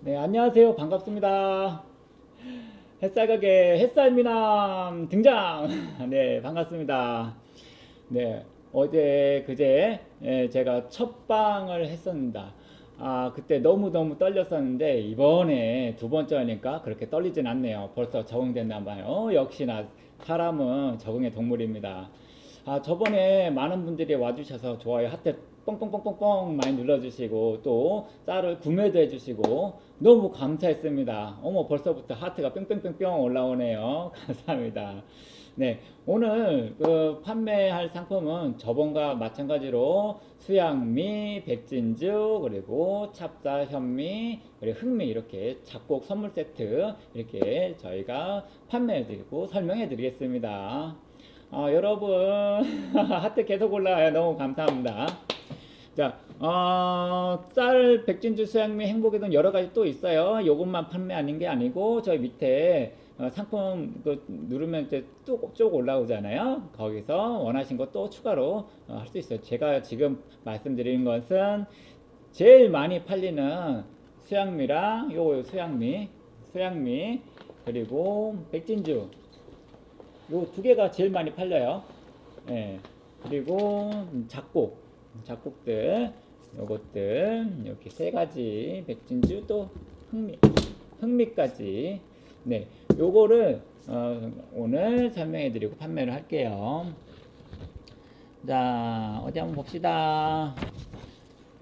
네, 안녕하세요. 반갑습니다. 햇살가게 햇살미남 등장! 네, 반갑습니다. 네, 어제, 그제, 예, 제가 첫 방을 했었습니다. 아, 그때 너무너무 떨렸었는데, 이번에 두 번째 하니까 그렇게 떨리진 않네요. 벌써 적응됐나 봐요. 역시나 사람은 적응의 동물입니다. 아, 저번에 많은 분들이 와주셔서 좋아요 하트 뻥뻥뻥뻥뻥 많이 눌러주시고 또 쌀을 구매도 해주시고 너무 감사했습니다. 어머 벌써부터 하트가 뺑뺑뺑뺑 올라오네요. 감사합니다. 네 오늘 그 판매할 상품은 저번과 마찬가지로 수양미, 백진주 그리고 찹쌀 현미 그리고 흑미 이렇게 작곡 선물 세트 이렇게 저희가 판매해 드리고 설명해 드리겠습니다. 어, 여러분 하트 계속 올라와요. 너무 감사합니다. 자, 어, 쌀, 백진주, 수양미, 행복의 돈 여러 가지 또 있어요. 요것만 판매하는 게 아니고 저희 밑에 어, 상품 그 누르면 이제 쭉, 쭉 올라오잖아요. 거기서 원하신 것또 추가로 어, 할 수 있어요. 제가 지금 말씀드리는 것은 제일 많이 팔리는 수양미랑 요 수양미, 수양미 그리고 백진주 요 두 개가 제일 많이 팔려요. 예. 그리고 작곡. 작곡들. 요것들. 이렇게 세 가지. 백진주 또 흥미 흥미까지. 네. 요거를 어, 오늘 설명해 드리고 판매를 할게요. 자 어디 한번 봅시다.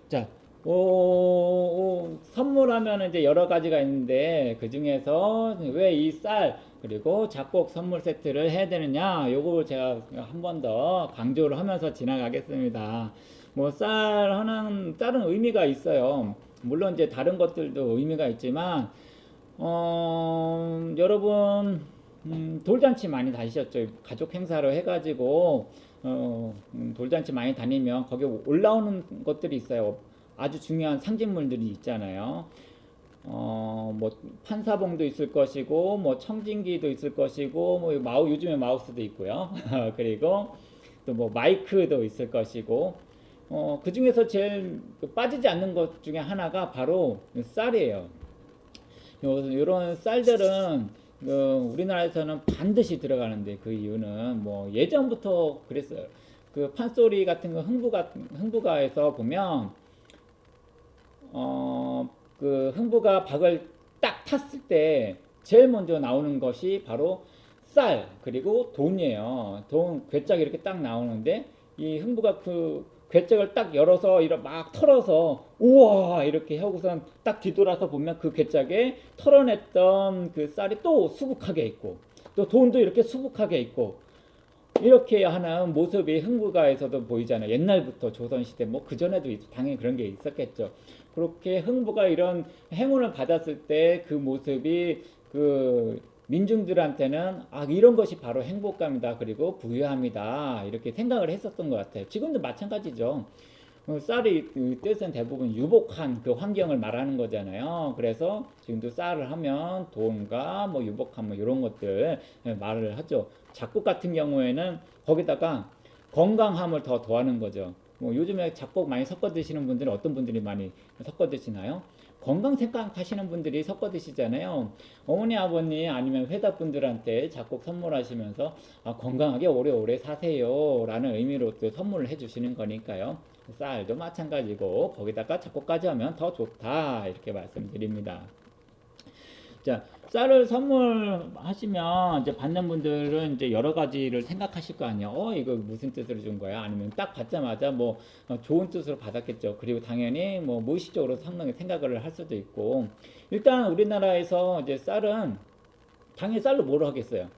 자 오, 오, 선물하면 이제 여러 가지가 있는데 그 중에서 왜 이 쌀 그리고 작곡 선물 세트를 해야 되느냐 요거 제가 한 번 더 강조를 하면서 지나가겠습니다 뭐 쌀 하나는 쌀은 의미가 있어요. 물론 이제 다른 것들도 의미가 있지만 어, 여러분 음, 돌잔치 많이 다니셨죠? 가족 행사로 해가지고 어, 음, 돌잔치 많이 다니면 거기 올라오는 것들이 있어요. 아주 중요한 상징물들이 있잖아요. 어, 뭐 판사봉도 있을 것이고 뭐 청진기도 있을 것이고 뭐 마우 요즘에 마우스도 있고요. 그리고 또 뭐 마이크도 있을 것이고 어, 그 중에서 제일 그 빠지지 않는 것 중에 하나가 바로 쌀이에요. 이런 쌀들은 어, 우리나라에서는 반드시 들어가는데 그 이유는 뭐 예전부터 그랬어요. 그 판소리 같은 거 흥부가 흥부가에서 보면 어, 그 흥부가 박을 딱 탔을 때 제일 먼저 나오는 것이 바로 쌀 그리고 돈이에요. 돈 괴짝 이렇게 딱 나오는데 이 흥부가 그 괴짝을 딱 열어서 이렇게 막 털어서 우와 이렇게 하고선 딱 뒤돌아서 보면 그 괴짝에 털어냈던 그 쌀이 또 수북하게 있고 또 돈도 이렇게 수북하게 있고 이렇게 하는 모습이 흥부가에서도 보이잖아요. 옛날부터 조선시대 뭐 그전에도 당연히 그런 게 있었겠죠. 그렇게 흥부가 이런 행운을 받았을 때 그 모습이 그 민중들한테는 아 이런 것이 바로 행복감이다 그리고 부유함이다 이렇게 생각을 했었던 것 같아요. 지금도 마찬가지죠. 어, 쌀이 그 뜻은 대부분 유복한 그 환경을 말하는 거잖아요. 그래서 지금도 쌀을 하면 돈과 뭐 유복함 뭐 이런 것들 말을 하죠. 작곡 같은 경우에는 거기다가 건강함을 더 더하는 거죠 뭐 요즘에 작곡 많이 섞어 드시는 분들은 어떤 분들이 많이 섞어 드시나요? 건강 생각하시는 분들이 섞어 드시잖아요. 어머니, 아버님 아니면 회사 분들한테 작곡 선물하시면서 아, 건강하게 오래오래 사세요 라는 의미로 또 선물을 해주시는 거니까요. 쌀도 마찬가지고 거기다가 작곡까지 하면 더 좋다 이렇게 말씀드립니다. 자, 쌀을 선물하시면 이제 받는 분들은 이제 여러 가지를 생각하실 거 아니에요. 어, 이거 무슨 뜻으로 준 거야? 아니면 딱 받자마자 뭐 어, 좋은 뜻으로 받았겠죠. 그리고 당연히 뭐 무의식적으로 상당히 생각을 할 수도 있고 일단 우리나라에서 이제 쌀은 당연히 쌀로 뭘 하겠어요?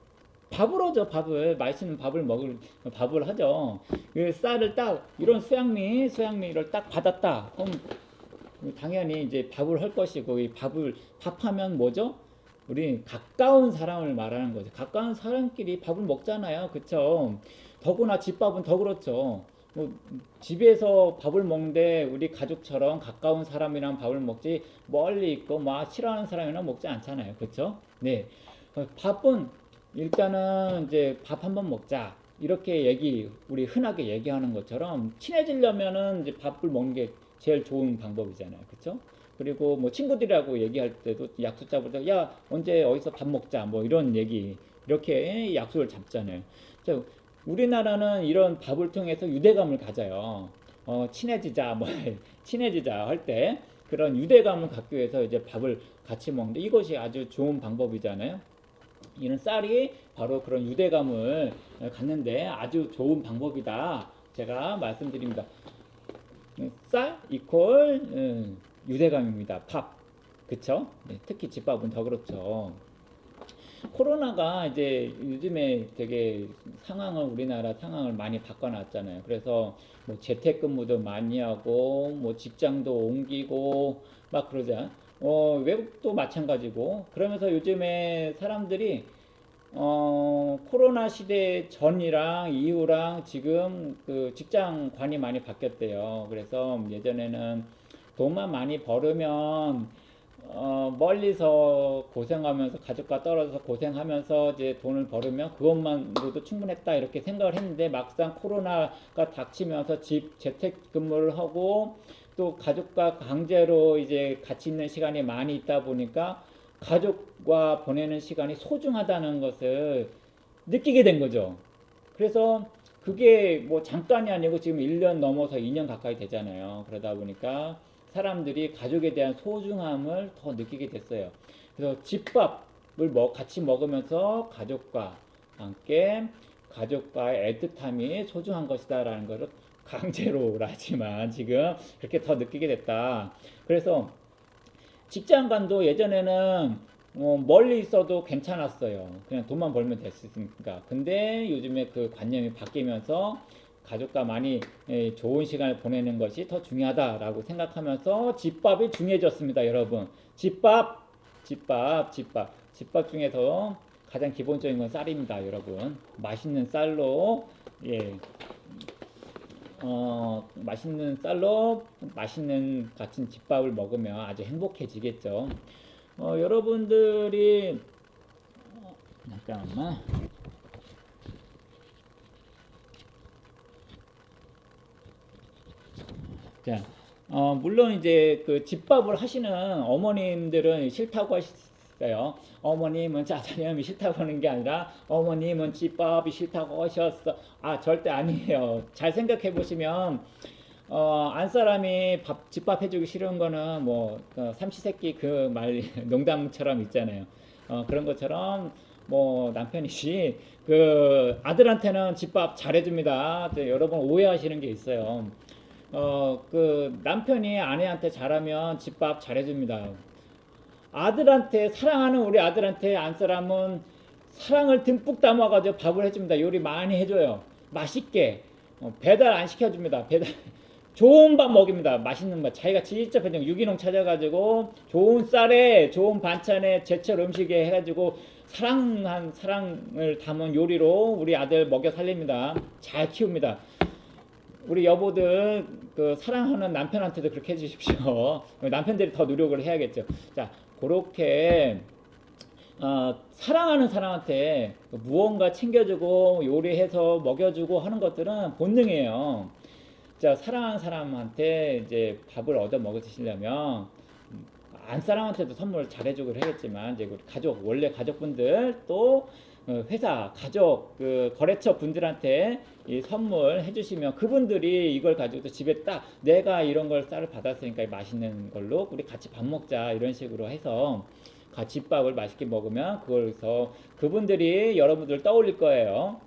밥을 하죠 밥을 맛있는 밥을 먹을 밥을 하죠 그 쌀을 딱 이런 수양미 수양미를 딱 받았다 그럼 당연히 이제 밥을 할 것이고 이 밥을 밥하면 뭐죠? 우리 가까운 사람을 말하는 거죠. 가까운 사람끼리 밥을 먹잖아요. 그쵸? 더구나 집밥은 더 그렇죠. 뭐 집에서 밥을 먹는데 우리 가족처럼 가까운 사람이랑 밥을 먹지 멀리 있고 막 싫어하는 사람이랑 먹지 않잖아요. 그쵸? 네. 어, 밥은 일단은 이제 밥 한번 먹자. 이렇게 얘기, 우리 흔하게 얘기하는 것처럼 친해지려면은 이제 밥을 먹는 게 제일 좋은 방법이잖아요. 그쵸? 그리고 뭐 친구들이라고 얘기할 때도 약속 때야 언제 어디서 밥 먹자 뭐 이런 얘기 이렇게 약속을 잡잖아요. 자, 우리나라는 이런 밥을 통해서 유대감을 가져요. 어, 친해지자 뭐 친해지자 할 때 그런 유대감을 갖기 위해서 이제 밥을 같이 먹는데 이것이 아주 좋은 방법이잖아요. 이런 쌀이 바로 그런 유대감을 갖는데 아주 좋은 방법이다. 제가 말씀드립니다. 쌀 이퀄 음, 유대감입니다. 밥. 그쵸? 네, 특히 집밥은 더 그렇죠. 코로나가 이제 요즘에 되게 상황을 우리나라 상황을 많이 바꿔놨잖아요. 그래서 뭐 재택근무도 많이 하고 뭐 직장도 옮기고 막 그러자. 어, 외국도 마찬가지고 그러면서 요즘에 사람들이 어, 코로나 시대 전이랑 이후랑 지금 그 직장관이 많이 바뀌었대요. 그래서 예전에는 돈만 많이 벌으면 어, 멀리서 고생하면서 가족과 떨어져서 고생하면서 이제 돈을 벌으면 그것만으로도 충분했다 이렇게 생각을 했는데 막상 코로나가 닥치면서 집 재택 근무를 하고 또 가족과 강제로 이제 같이 있는 시간이 많이 있다 보니까 가족과 보내는 시간이 소중하다는 것을 느끼게 된 거죠. 그래서 그게 뭐 잠깐이 아니고 지금 1년 넘어서 2년 가까이 되잖아요. 그러다 보니까 사람들이 가족에 대한 소중함을 더 느끼게 됐어요. 그래서 집밥을 먹, 같이 먹으면서 가족과 함께 가족과의 애틋함이 소중한 것이다 라는 것을 강제로라지만 지금 그렇게 더 느끼게 됐다. 그래서 직장관도 예전에는 어, 멀리 있어도 괜찮았어요. 그냥 돈만 벌면 됐으니까. 근데 요즘에 그 관념이 바뀌면서 가족과 많이 예, 좋은 시간을 보내는 것이 더 중요하다라고 생각하면서 집밥이 중요해졌습니다, 여러분. 집밥, 집밥, 집밥. 집밥 중에서 가장 기본적인 건 쌀입니다, 여러분. 맛있는 쌀로, 예, 어, 맛있는 쌀로 맛있는 같은 집밥을 먹으면 아주 행복해지겠죠. 어, 여러분들이 어, 잠깐만. 자, 어, 물론 이제 그 집밥을 하시는 어머님들은 싫다고 하셨어요. 어머님은 짜장면이 싫다고 하는 게 아니라 어머님은 집밥이 싫다고 하셨어. 아, 절대 아니에요. 잘 생각해 보시면 어, 안 사람이 밥, 집밥 해주기 싫은 거는 뭐, 그 삼시세끼 그 말, 농담처럼 있잖아요. 어, 그런 것처럼 뭐 남편이시 그 아들한테는 집밥 잘해줍니다. 네, 여러분 오해하시는 게 있어요. 어, 그 남편이 아내한테 잘하면 집밥 잘해줍니다. 아들한테 사랑하는 우리 아들한테 안 사람은 사랑을 듬뿍 담아가지고 밥을 해줍니다. 요리 많이 해줘요. 맛있게 어, 배달 안 시켜줍니다. 배달 좋은 밥 먹입니다. 맛있는 밥. 자기가 직접 해준 유기농 찾아가지고 좋은 쌀에 좋은 반찬에 제철 음식에 해가지고 사랑한 사랑을 담은 요리로 우리 아들 먹여 살립니다. 잘 키웁니다. 우리 여보들 그 사랑하는 남편한테도 그렇게 해주십시오. 남편들이 더 노력을 해야겠죠. 자, 그렇게 어, 사랑하는 사람한테 무언가 챙겨주고 요리해서 먹여주고 하는 것들은 본능이에요. 자, 사랑하는 사람한테 이제 밥을 얻어 먹어 드시려면 안 사람한테도 선물을 잘해주고 해야겠지만 이제 우리 가족 원래 가족분들 또 어, 회사 가족 그 거래처 분들한테 이 선물 해 주시면 그분들이 이걸 가지고 또 집에 딱 내가 이런 걸 쌀을 받았으니까 맛있는 걸로 우리 같이 밥 먹자 이런 식으로 해서 같이 밥을 맛있게 먹으면 그걸서 그분들이 여러분들 떠올릴 거예요.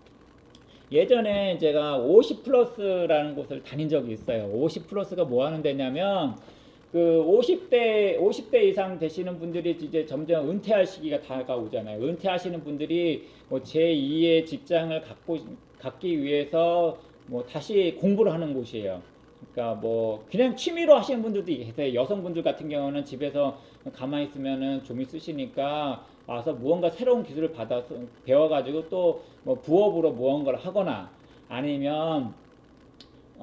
예전에 제가 50 플러스라는 곳을 다닌 적이 있어요. 50 플러스가 뭐 하는 데냐면 그 50대 50대 이상 되시는 분들이 이제 점점 은퇴할 시기가 다가오잖아요. 은퇴하시는 분들이 뭐 제2의 직장을 갖고 갖기 위해서 뭐 다시 공부를 하는 곳이에요. 그러니까 뭐 그냥 취미로 하시는 분들도 계세요. 여성분들 같은 경우는 집에서 가만히 있으면은 좀 있으시니까 와서 무언가 새로운 기술을 받아서 배워가지고 또 뭐 부업으로 무언가를 하거나 아니면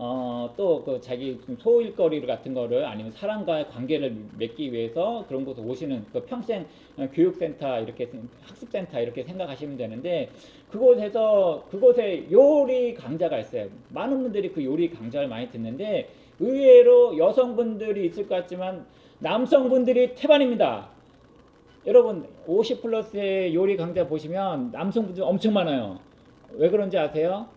어, 또 그 자기 소일거리 같은 거를 아니면 사람과의 관계를 맺기 위해서 그런 곳에 오시는 그 평생 교육센터 이렇게 학습센터 이렇게 생각하시면 되는데 그곳에서 그곳에 요리 강좌가 있어요. 많은 분들이 그 요리 강좌를 많이 듣는데 의외로 여성분들이 있을 것 같지만 남성분들이 태반입니다. 여러분 50 플러스의 요리 강좌 보시면 남성분들 엄청 많아요. 왜 그런지 아세요?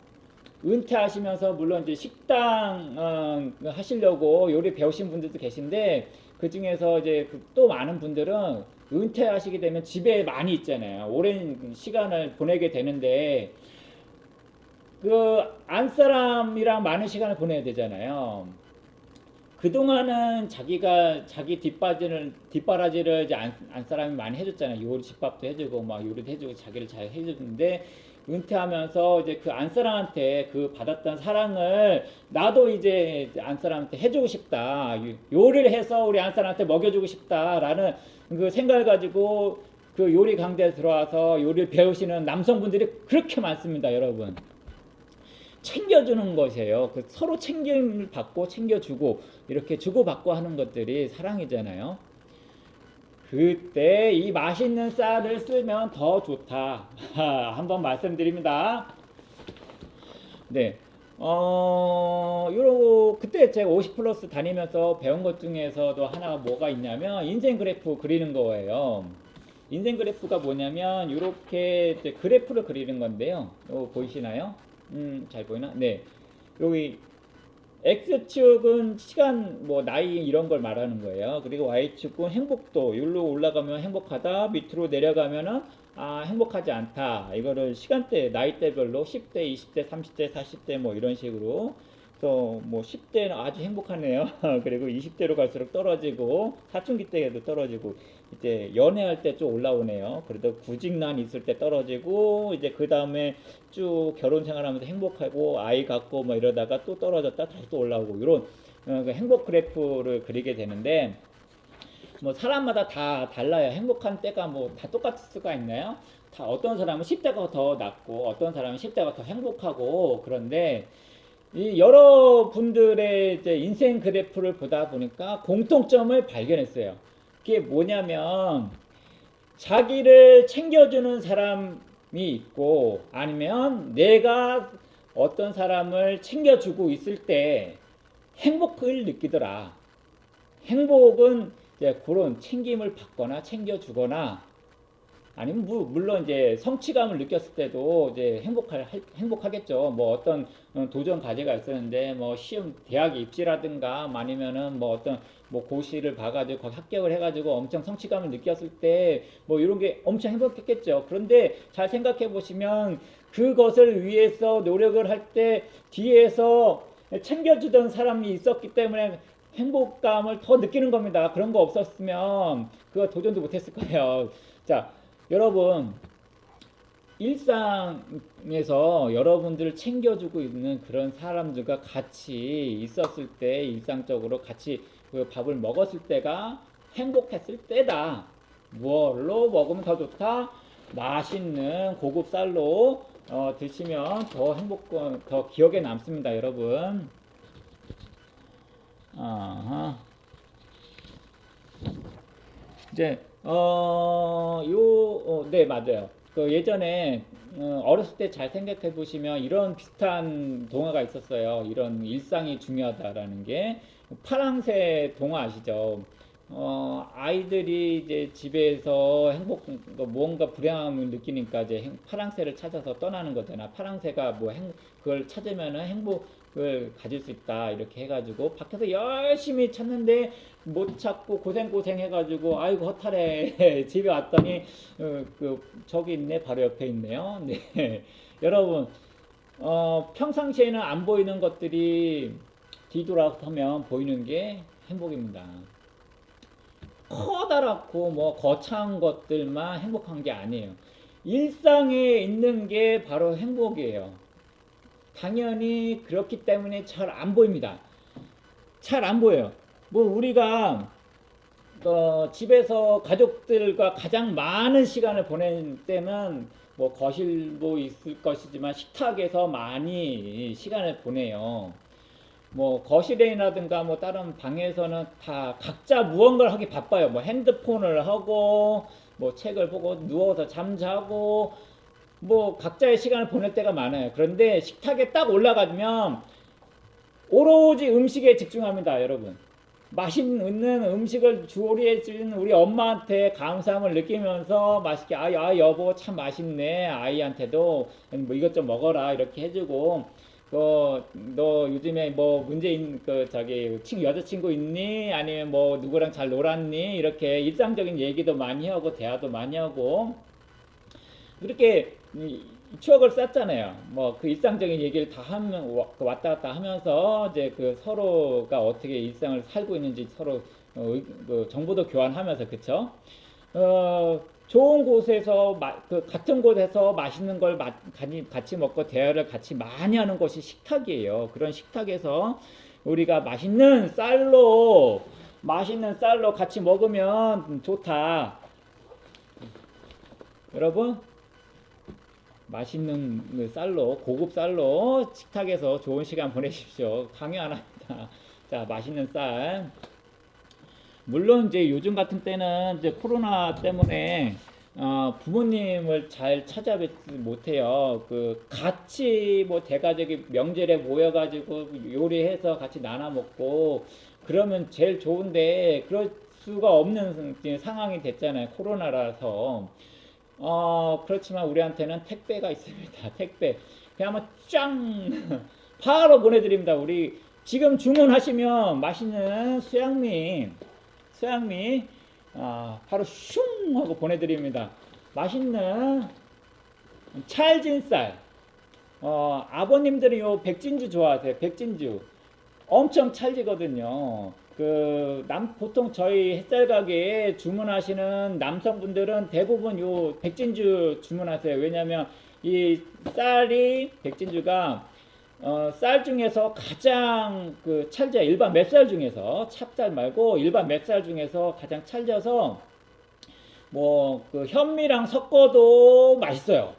은퇴하시면서 물론 이제 식당 어, 하시려고 요리 배우신 분들도 계신데 그 중에서 이제 그또 많은 분들은 은퇴하시게 되면 집에 많이 있잖아요. 오랜 시간을 보내게 되는데 그 안사람이랑 많은 시간을 보내야 되잖아요. 그동안은 자기가 자기 뒷바지를 뒷바라지를 이제 안, 안사람이 많이 해줬잖아요. 요리 집밥도 해주고 막 요리도 해주고 자기를 잘 해주는데 은퇴하면서 이제 그 안사람한테 그 받았던 사랑을 나도 이제 안사람한테 해주고 싶다. 요- 요리를 해서 우리 안사람한테 먹여주고 싶다라는 그 생각을 가지고 그 요리 강좌에 들어와서 요리를 배우시는 남성분들이 그렇게 많습니다, 여러분. 챙겨주는 것이에요. 그 서로 챙김을 받고 챙겨주고 이렇게 주고받고 하는 것들이 사랑이잖아요. 그때 이 맛있는 쌀을 쓰면 더 좋다. 한번 말씀드립니다. 네. 어, 요, 그때 제가 50 플러스 다니면서 배운 것 중에서도 하나가 뭐가 있냐면 인생 그래프 그리는 거예요. 인생 그래프가 뭐냐면 이렇게 그래프를 그리는 건데요. 요 보이시나요? 음, 잘 보이나? 네. 여기 X축은 시간, 뭐 나이 이런 걸 말하는 거예요. 그리고 Y축은 행복도. 여기로 올라가면 행복하다. 밑으로 내려가면은 아, 행복하지 않다. 이거를 시간대, 나이대별로 10대, 20대, 30대, 40대 뭐 이런 식으로 그래서 뭐 10대는 아주 행복하네요. 그리고 20대로 갈수록 떨어지고 사춘기 때에도 떨어지고 이제 연애할 때좀 올라오네요. 그래도 구직난 있을 때 떨어지고 이제 그 다음에 쭉 결혼 생활하면서 행복하고 아이 갖고 뭐 이러다가 또 떨어졌다 다시 또 올라오고 이런 어, 그 행복 그래프를 그리게 되는데 뭐 사람마다 다 달라요. 행복한 때가 뭐 다 똑같을 수가 있나요? 다 어떤 사람은 10대가 더 낫고 어떤 사람은 10대가 더 행복하고 그런데 이 여러분들의 이제 인생 그래프를 보다 보니까 공통점을 발견했어요. 그게 뭐냐면 자기를 챙겨주는 사람이 있고 아니면 내가 어떤 사람을 챙겨주고 있을 때 행복을 느끼더라. 행복은 이제 그런 챙김을 받거나 챙겨주거나 아니면 무- 물론 이제 성취감을 느꼈을 때도 이제 행복할 할- 행복하겠죠. 뭐 어떤 어, 도전 과제가 있었는데 뭐 시험 대학 입시라든가 아니면은 뭐 어떤 뭐 고시를 봐가지고 합격을 해가지고 엄청 성취감을 느꼈을 때 뭐 이런 게 엄청 행복했겠죠. 그런데 잘 생각해 보시면 그것을 위해서 노력을 할 때 뒤에서 챙겨주던 사람이 있었기 때문에 행복감을 더 느끼는 겁니다. 그런 거 없었으면 그거 도전도 못했을 거예요. 자, 여러분 일상에서 여러분들을 챙겨주고 있는 그런 사람들과 같이 있었을 때 일상적으로 같이 그 밥을 먹었을 때가 행복했을 때다. 무얼로 먹으면 더 좋다? 맛있는 고급 쌀로 어, 드시면 더 행복, 더 기억에 남습니다, 여러분. 아하. 이제 어, 요, 어, 네, 맞아요. 그 예전에 어, 어렸을 때 잘 생각해 보시면 이런 비슷한 동화가 있었어요. 이런 일상이 중요하다라는 게 파랑새 동화 아시죠? 어, 아이들이 이제 집에서 행복, 뭐 무언가 불행함을 느끼니까 이제 행- 파랑새를 찾아서 떠나는 거잖아. 파랑새가 뭐 행, 그걸 찾으면은 행복을 가질 수 있다. 이렇게 해가지고 밖에서 열심히 찾는데 못 찾고 고생고생 해가지고 아이고 허탈해. 집에 왔더니 어, 그 저기 있네. 바로 옆에 있네요. 네. 여러분, 어, 평상시에는 안 보이는 것들이 뒤돌아서면 보이는 게 행복입니다. 커다랗고 뭐 거창한 것들만 행복한 게 아니에요. 일상에 있는 게 바로 행복이에요. 당연히 그렇기 때문에 잘 안 보입니다. 잘 안 보여요. 뭐 우리가 어, 집에서 가족들과 가장 많은 시간을 보낼 때는 뭐 거실도 있을 것이지만 식탁에서 많이 시간을 보내요. 뭐 거실이라든가 뭐 다른 방에서는 다 각자 무언가를 하기 바빠요. 뭐 핸드폰을 하고 뭐 책을 보고 누워서 잠자고 뭐 각자의 시간을 보낼 때가 많아요. 그런데 식탁에 딱 올라가면 오로지 음식에 집중합니다, 여러분. 맛있는 음식을 조리해 준 우리 엄마한테 감사함을 느끼면서 맛있게 아, 아 여보 참 맛있네 아이한테도 뭐 이것 좀 먹어라 이렇게 해주고 그너 요즘에 뭐 문제 있는 그 저기 친 여자친구 있니 아니면 뭐 누구랑 잘 놀았니 이렇게 일상적인 얘기도 많이 하고 대화도 많이 하고 그렇게 이 추억을 쌓잖아요. 뭐 그 일상적인 얘기를 다 하면 와- 그 왔다 갔다 하면서 이제 그 서로가 어떻게 일상을 살고 있는지 서로 어, 의- 그 정보도 교환하면서 그쵸? 어, 좋은 곳에서 마- 그 같은 곳에서 맛있는 걸 같이 먹고 대화를 같이 많이 하는 것이 식탁이에요. 그런 식탁에서 우리가 맛있는 쌀로 맛있는 쌀로 같이 먹으면 좋다. 여러분 맛있는 그 쌀로 고급 쌀로 식탁에서 좋은 시간 보내십시오. 강요 안 합니다. 자 맛있는 쌀. 물론 이제 요즘 같은 때는 이제 코로나 때문에 어, 부모님을 잘 찾아뵙지 못해요. 그 같이 뭐 대가족이 명절에 모여가지고 요리해서 같이 나눠 먹고 그러면 제일 좋은데 그럴 수가 없는 상황이 됐잖아요. 코로나라서. 어, 그렇지만 우리한테는 택배가 있습니다. 택배. 그냥 한번 짱! 바로 보내드립니다. 우리 지금 주문하시면 맛있는 수양미, 수양미, 아, 바로 슝! 하고 보내드립니다. 맛있는 찰진 쌀. 어, 아버님들이 요 백진주 좋아하세요. 백진주. 엄청 찰지거든요. 그, 남, 보통 저희 햇살 가게에 주문하시는 남성분들은 대부분 요 백진주 주문하세요. 왜냐면 이 쌀이, 백진주가 어, 쌀 중에서 가장 그 찰져, 일반 맵쌀 중에서, 찹쌀 말고 일반 맵쌀 중에서 가장 찰져서 뭐 그 현미랑 섞어도 맛있어요.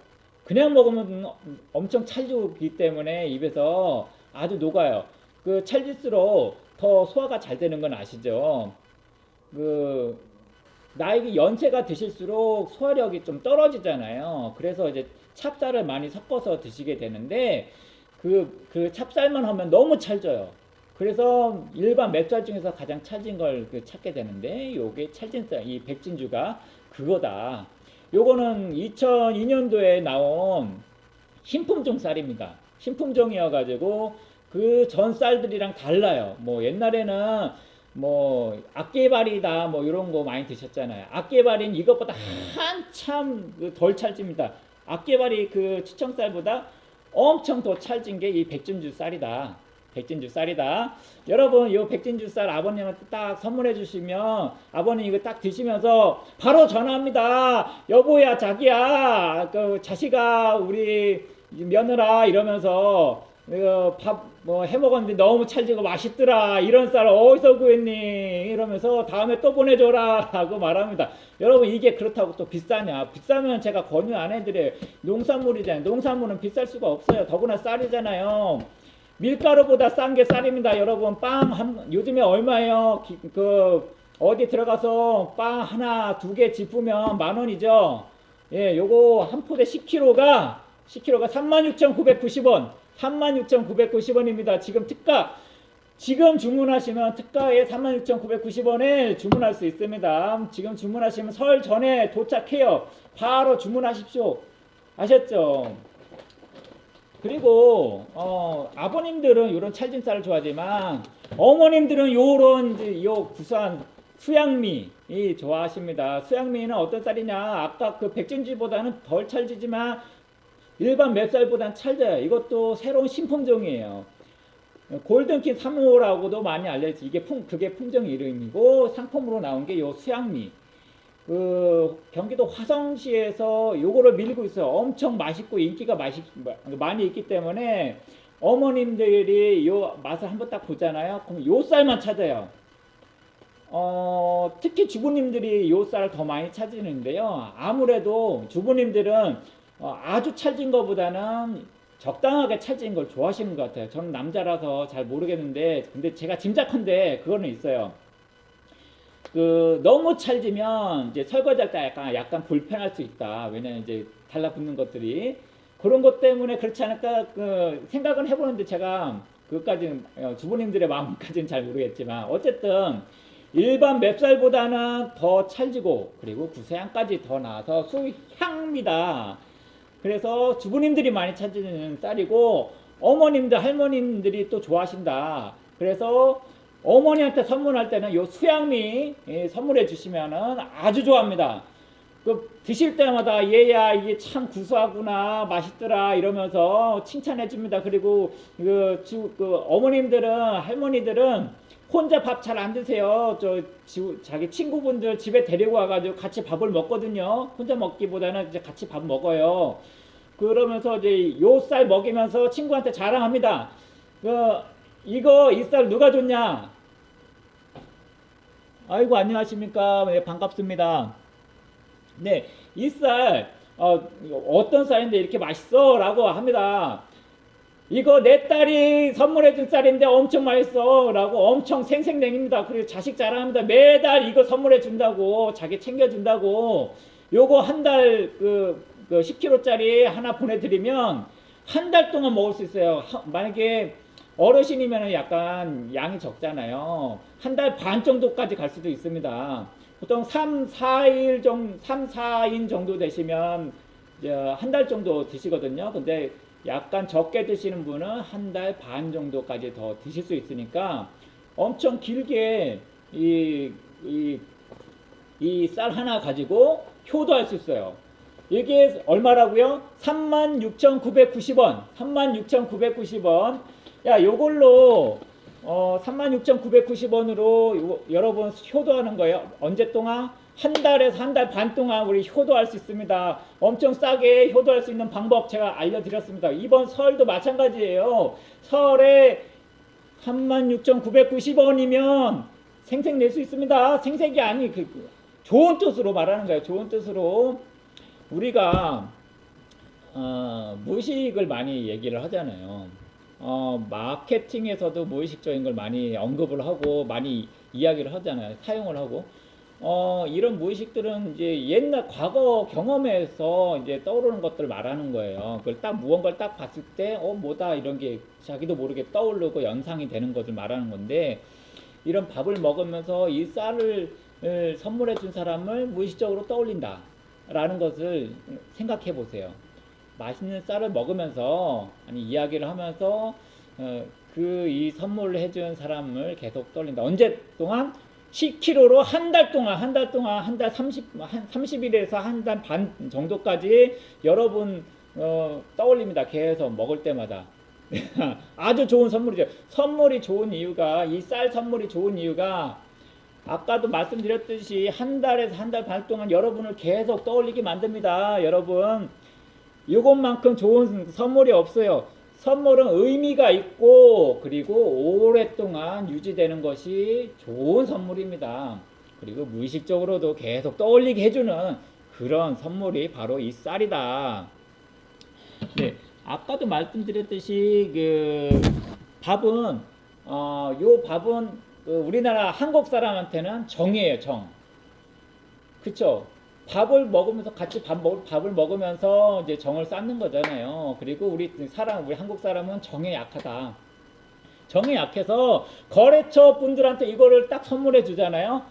그냥 먹으면 엄청 찰지기 때문에 입에서 아주 녹아요. 그 찰질수록 더 소화가 잘 되는 건 아시죠? 그 나이가 연세가 드실수록 소화력이 좀 떨어지잖아요. 그래서 이제 찹쌀을 많이 섞어서 드시게 되는데 그, 그 찹쌀만 하면 너무 찰져요. 그래서 일반 맵쌀 중에서 가장 찰진 걸 그 찾게 되는데 요게 찰진 쌀, 이 백진주가 그거다. 요거는 2002년도에 나온 신품종 쌀입니다. 신품종이어가지고 그 전 쌀들이랑 달라요. 뭐 옛날에는 뭐 악개발이다 뭐 이런 거 많이 드셨잖아요. 악개발인 이것보다 한참 그덜 찰집니다. 악개발이 그 추청쌀보다 엄청 더 찰진 게 이 백진주 쌀이다. 백진주 쌀이다. 여러분, 이 백진주 쌀 아버님한테 딱 선물해 주시면 아버님 이거 딱 드시면서 바로 전화합니다. 여보야, 자기야, 그 자식아, 우리 며느라 이러면서 밥 뭐 해 먹었는데 너무 찰지고 맛있더라. 이런 쌀 어디서 구했니? 이러면서 다음에 또 보내줘라 하고 말합니다. 여러분 이게 그렇다고 또 비싸냐? 비싸면 제가 권유 안 해드려요. 농산물이잖아요. 농산물은 비쌀 수가 없어요. 더구나 쌀이잖아요. 밀가루보다 싼 게 쌀입니다, 여러분. 빵 한, 요즘에 얼마예요? 기- 그 어디 들어가서 빵 하나 두 개 짚으면 만 원이죠. 예, 요거 한 포대 10kg가 10kg가 36,990원. 36,990원입니다. 지금 특가 지금 주문하시면 특가에 36,990원에 주문할 수 있습니다. 지금 주문하시면 설 전에 도착해요. 바로 주문하십시오. 아셨죠? 그리고 어, 아버님들은 이런 찰진 쌀을 좋아하지만 어머님들은 요런 요 구수한 수양미 이 좋아하십니다. 수양미는 어떤 쌀이냐? 아까 그 백진주보다는 덜 찰지지만 일반 맵쌀보단 찰져요. 이것도 새로운 신품종이에요. 골든킨 3호라고도 많이 알려져. 이게 품 그게 품종 이름이고 상품으로 나온 게 요 수양미. 그 경기도 화성시에서 요거를 밀고 있어요. 엄청 맛있고 인기가 맛이 많이 있기 때문에 어머님들이 요 맛을 한번 딱 보잖아요. 그럼 요 쌀만 찾아요. 어, 특히 주부님들이 요 쌀을 더 많이 찾으는데요. 아무래도 주부님들은 어, 아주 찰진 것보다는 적당하게 찰진 걸 좋아하시는 것 같아요. 저는 남자라서 잘 모르겠는데, 근데 제가 짐작한데 그거는 있어요. 그 너무 찰지면 이제 설거지할 때 약간 약간 불편할 수 있다. 왜냐면 이제 달라붙는 것들이 그런 것 때문에 그렇지 않을까 그 생각은 해보는데 제가 그 그것까지는 어, 주부님들의 마음까지는 잘 모르겠지만 어쨌든 일반 맵쌀보다는 더 찰지고 그리고 구세향까지 더 나와서 수향입니다. 그래서 주부님들이 많이 찾는 쌀이고 어머님들 할머님들이 또 좋아하신다. 그래서 어머니한테 선물할 때는 요 수양미 예, 선물해 주시면은 아주 좋아합니다. 그 드실 때마다 얘야 이게 참 구수하구나 맛있더라 이러면서 칭찬해 줍니다. 그리고 그, 주, 그 어머님들은 할머니들은 혼자 밥 잘 안 드세요. 저 지, 자기 친구분들 집에 데리고 와가지고 같이 밥을 먹거든요. 혼자 먹기보다는 이제 같이 밥 먹어요. 그러면서 이제 요 쌀 먹이면서 친구한테 자랑합니다. 그 이거 이 쌀 누가 줬냐? 아이고 안녕하십니까? 네, 반갑습니다. 네, 이 쌀 어, 어떤 쌀인데 이렇게 맛있어?라고 합니다. 이거 내 딸이 선물해준 쌀인데 엄청 맛있어.라고 엄청 생생냉입니다. 그리고 자식 자랑합니다. 매달 이거 선물해준다고 자기 챙겨준다고 요거 한 달그 그 10kg짜리 하나 보내드리면 한 달 동안 먹을 수 있어요. 하- 만약에 어르신이면 약간 양이 적잖아요. 한 달 반 정도까지 갈 수도 있습니다. 보통 3, 4일 정도, 3, 4인 정도 되시면 한 달 정도 드시거든요. 근데 약간 적게 드시는 분은 한 달 반 정도까지 더 드실 수 있으니까 엄청 길게 이, 이, 이 쌀 하나 가지고 효도할 수 있어요. 이게 얼마라고요? 36,990원. 36,990원. 야, 요걸로 어, 36,990원으로 여러분 효도하는 거예요. 언제 동안? 한 달에서 한 달 반 동안 우리 효도할 수 있습니다. 엄청 싸게 효도할 수 있는 방법 제가 알려드렸습니다. 이번 설도 마찬가지예요. 설에 36,990원이면 생색 낼 수 있습니다. 생색이 아니 그 좋은 뜻으로 말하는 거예요. 좋은 뜻으로 우리가 어, 무의식을 많이 얘기를 하잖아요. 어, 마케팅에서도 무의식적인 걸 많이 언급을 하고 많이 이야기를 하잖아요. 사용을 하고. 어, 이런 무의식들은 이제 옛날 과거 경험에서 이제 떠오르는 것들 말하는 거예요. 그걸 딱 무언가를 딱 봤을 때, 어, 뭐다, 이런 게 자기도 모르게 떠오르고 연상이 되는 것을 말하는 건데, 이런 밥을 먹으면서 이 쌀을 을 선물해 준 사람을 무의식적으로 떠올린다. 라는 것을 생각해 보세요. 맛있는 쌀을 먹으면서 아니 이야기를 하면서 어, 그이 선물을 해준 사람을 계속 떠올린다. 언제 동안 10kg로 한 달 동안 한 달 동안 한 달 30, 한 30일에서 한 달 반 정도까지 여러분 어, 떠올립니다. 계속 먹을 때마다. 아주 좋은 선물이죠. 선물이 좋은 이유가 이 쌀 선물이 좋은 이유가 아까도 말씀드렸듯이 한 달에서 한 달 반 동안 여러분을 계속 떠올리게 만듭니다. 여러분 이것만큼 좋은 선물이 없어요. 선물은 의미가 있고 그리고 오랫동안 유지되는 것이 좋은 선물입니다. 그리고 무의식적으로도 계속 떠올리게 해주는 그런 선물이 바로 이 쌀이다. 네, 아까도 말씀드렸듯이 그 밥은 어, 요 밥은 그 우리나라 한국 사람한테는 정이에요, 정. 그쵸? 밥을 먹으면서 같이 밥 먹, 밥을 먹으면서 이제 정을 쌓는 거잖아요. 그리고 우리 사람, 우리 한국 사람은 정에 약하다. 정이 약해서 거래처 분들한테 이거를 딱 선물해 주잖아요.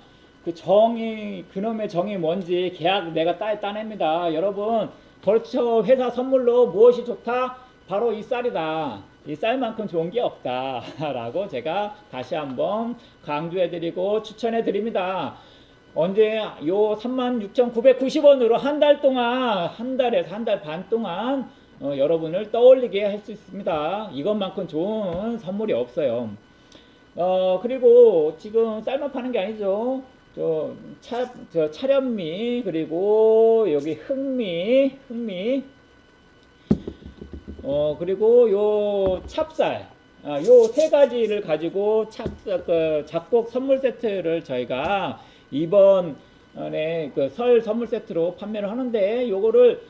그 정이, 그놈의 정이 뭔지 계약 내가 따, 따냅니다. 여러분, 거래처 회사 선물로 무엇이 좋다? 바로 이 쌀이다. 이 쌀만큼 좋은 게 없다. 라고 제가 다시 한번 강조해 드리고 추천해 드립니다. 언제 요 36,990원으로 한 달 동안 한 달에서 한 달 반 동안 어, 여러분을 떠올리게 할 수 있습니다. 이것만큼 좋은 선물이 없어요. 어 그리고 지금 쌀만 파는 게 아니죠. 저, 차, 저 차련미 그리고 여기 흑미 흑미 어 그리고 요 찹쌀 아, 요세 가지를 가지고 찹쌀 그 작곡 선물 세트를 저희가 이번에 그 설 선물 세트로 판매를 하는데 요거를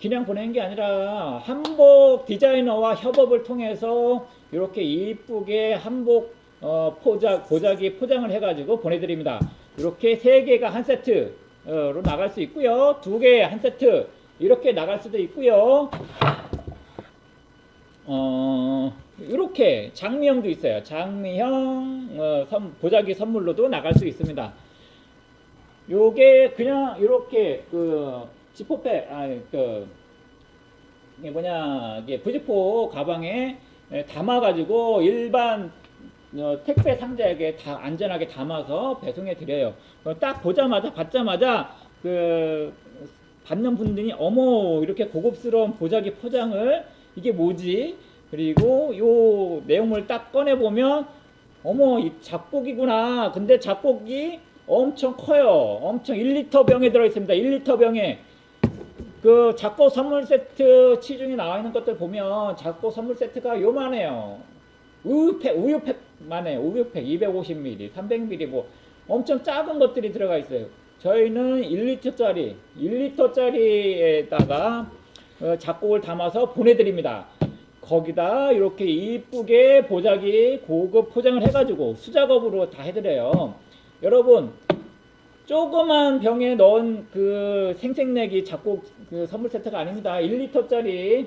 그냥 보내는 게 아니라 한복 디자이너와 협업을 통해서 이렇게 이쁘게 한복 어, 포장 고자기 포장을 해가지고 보내드립니다. 이렇게 세 개가 한 세트로 나갈 수 있고요. 두 개 한 세트 이렇게 나갈 수도 있고요. 어, 이렇게 장미형도 있어요. 장미형 어, 선- 보자기 선물로도 나갈 수 있습니다. 요게 그냥 이렇게 그 지퍼백 아그 이게 뭐냐 이게 부지포 가방에 에, 담아가지고 일반 어, 택배 상자에게 다 안전하게 담아서 배송해 드려요. 어, 딱 보자마자 받자마자 그 받는 분들이 어머 이렇게 고급스러운 보자기 포장을 이게 뭐지? 그리고 요 내용물 딱 꺼내 보면 어머 이 잡곡이구나. 근데 잡곡이 엄청 커요. 엄청 1리터 병에 들어 있습니다. 1리터 병에 그 작고 선물 세트 치중에 나와 있는 것들 보면 작고 선물 세트가 요만해요. 우유팩, 우유팩만 해요. 우유팩 250ml, 300ml 뭐 엄청 작은 것들이 들어가 있어요. 저희는 1리터짜리, 1리터짜리에다가 어, 작곡을 담아서 보내드립니다. 거기다 이렇게 이쁘게 보자기 고급 포장을 해가지고 수작업으로 다 해드려요. 여러분 조그만 병에 넣은 그 생생내기 작곡 그 선물 세트가 아닙니다. 1리터짜리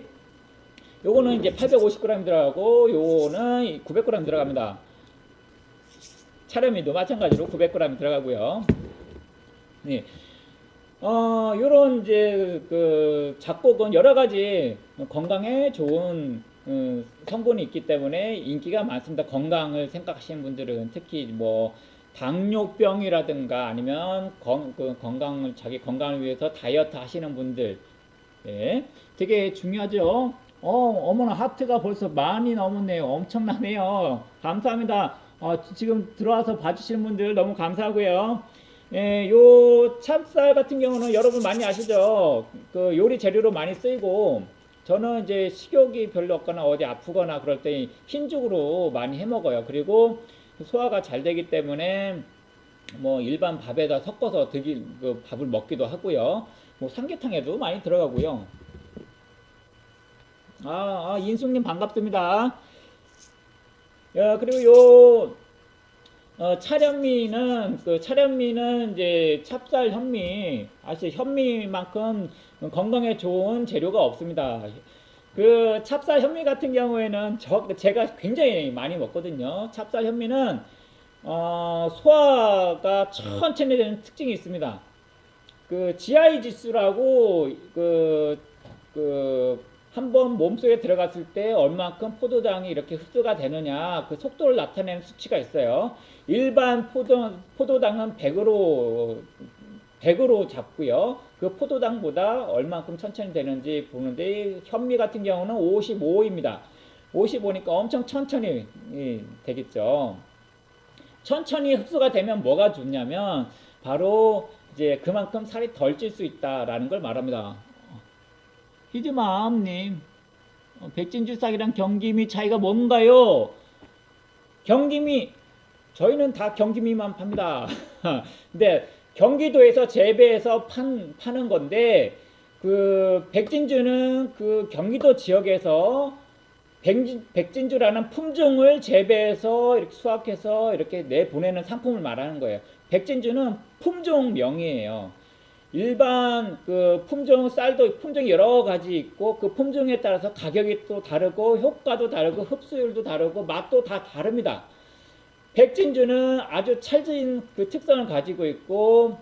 요거는 이제 850g 들어가고 요거는 900g 들어갑니다. 차렴이도 마찬가지로 900g 들어가고요. 네. 어, 요런 이제 그 작곡은 여러 가지 건강에 좋은 음, 성분이 있기 때문에 인기가 많습니다. 건강을 생각하시는 분들은 특히 뭐 당뇨병이라든가 아니면 건, 그 건강을 자기 건강을 위해서 다이어트 하시는 분들 예, 되게 중요하죠. 어, 어머나 하트가 벌써 많이 넘었네요. 엄청나네요. 감사합니다. 어, 지- 지금 들어와서 봐주시는 분들 너무 감사하고요. 예, 요 찹쌀 같은 경우는 여러분 많이 아시죠? 그 요리 재료로 많이 쓰이고 저는 이제 식욕이 별로 없거나 어디 아프거나 그럴 때 흰죽으로 많이 해 먹어요. 그리고 소화가 잘 되기 때문에 뭐 일반 밥에다 섞어서 드기 그 밥을 먹기도 하고요. 뭐 삼계탕에도 많이 들어가고요. 아, 아 인숙님 반갑습니다. 야, 그리고 요 어, 차련미는 그 차련미는 이제 찹쌀 현미 아시죠? 현미만큼 건강에 좋은 재료가 없습니다. 그 찹쌀 현미 같은 경우에는 저 제가 굉장히 많이 먹거든요. 찹쌀 현미는 어, 소화가 천천히 되는 특징이 있습니다. 그 GI 지수라고 그, 그, 한번 몸속에 들어갔을 때 얼만큼 포도당이 이렇게 흡수가 되느냐 그 속도를 나타내는 수치가 있어요. 일반 포도, 포도당은 100으로 100으로 잡고요. 그 포도당보다 얼만큼 천천히 되는지 보는데 현미 같은 경우는 55입니다. 55니까 엄청 천천히 예, 되겠죠. 천천히 흡수가 되면 뭐가 좋냐면 바로 이제 그만큼 살이 덜 찔 수 있다라는 걸 말합니다. 히즈마암님, 어, 백진주싹이랑 경기미 차이가 뭔가요? 경기미 저희는 다 경기미만 팝니다. 근데 경기도에서 재배해서 판, 파는 건데 그 백진주는 그 경기도 지역에서 백진, 백진 주라는 품종을 재배해서 이렇게 수확해서 이렇게 내보내는 상품을 말하는 거예요. 백진주는 품종명이에요. 일반 그 품종 쌀도 품종이 여러 가지 있고 그 품종에 따라서 가격이 또 다르고 효과도 다르고 흡수율도 다르고 맛도 다 다릅니다. 백진주는 아주 찰진 그 특성을 가지고 있고